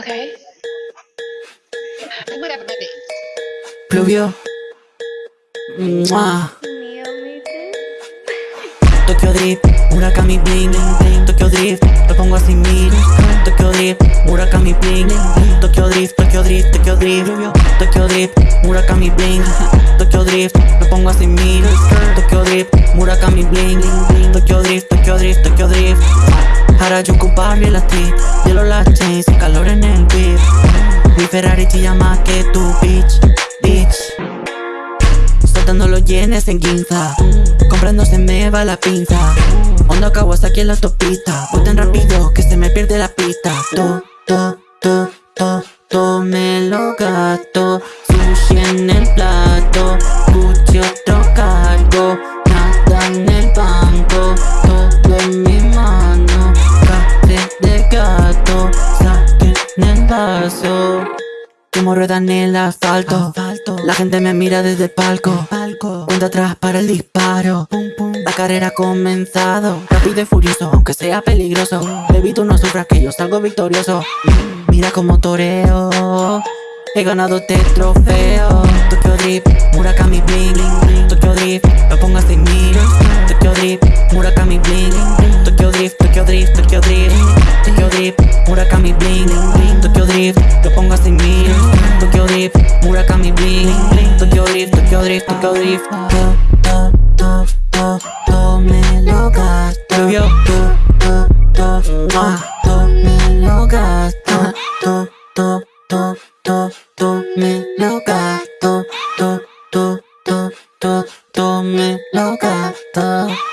Okay. Whatever. Mua. Tokyo Drift, Murakami Bling Tokyo Drift, lo pongo así mil Tokyo Drift, Murakami Bling Tokyo Drift, Tokyo Drift, Tokyo Drift Tokyo Drift, Murakami Bling Tokyo Drift, lo pongo así mil Tokyo Drift, Murakami Bling Tokyo Drift, Tokyo Drift, Tokyo Drift Harajuku Barrio la street Hielo las chains, y calor en el whip Mi Ferrari chilla más que tu bitch, bitch. Soltando los yenes en guinza Comprando se me va la pinza. Onda Kawasaki en la autopista Voy tan rápido que se me pierde la pista. To, to, to, to, to me lo gasto Sushi en el plato vaso como rueda en el asfalto. La gente me mira desde el palco. Cuenta atrás para el disparo. La carrera ha comenzado. Rápido y furioso, aunque sea peligroso. Baby, tú no sufras que yo salgo victorioso. Mira como toreo. He ganado este trofeo. Tokyo Drift, Murakami Bling. Tokyo Drift, lo pongo a mil. Tokyo Drift, Tokyo Drift, Murakami bling Tokyo Drift, Tokyo Drift, Tokyo Drift. To, to, to, to to me lo gasto Yo, to, to, to, to, To me lo gasto To, to, to, to, to me lo gasto To, to, to, to, to me lo gasto